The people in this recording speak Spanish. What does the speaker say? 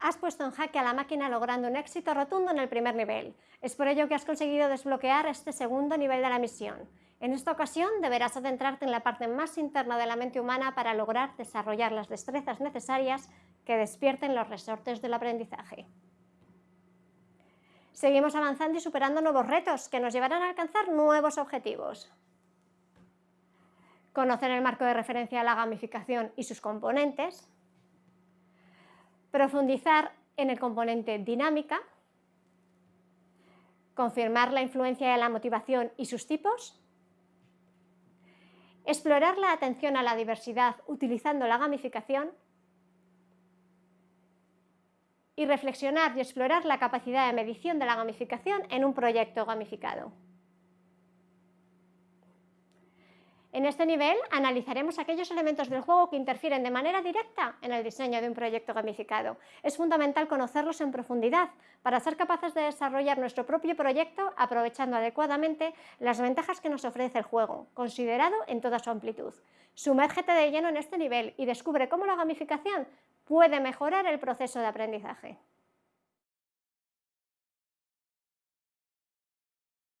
Has puesto en jaque a la máquina logrando un éxito rotundo en el primer nivel. Es por ello que has conseguido desbloquear este segundo nivel de la misión. En esta ocasión deberás adentrarte en la parte más interna de la mente humana para lograr desarrollar las destrezas necesarias que despierten los resortes del aprendizaje. Seguimos avanzando y superando nuevos retos que nos llevarán a alcanzar nuevos objetivos. Conocer el marco de referencia a la gamificación y sus componentes, profundizar en el componente dinámica, confirmar la influencia de la motivación y sus tipos, explorar la atención a la diversidad utilizando la gamificación y reflexionar y explorar la capacidad de medición de la gamificación en un proyecto gamificado. En este nivel analizaremos aquellos elementos del juego que interfieren de manera directa en el diseño de un proyecto gamificado. Es fundamental conocerlos en profundidad para ser capaces de desarrollar nuestro propio proyecto aprovechando adecuadamente las ventajas que nos ofrece el juego, considerado en toda su amplitud. Sumérgete de lleno en este nivel y descubre cómo la gamificación puede mejorar el proceso de aprendizaje.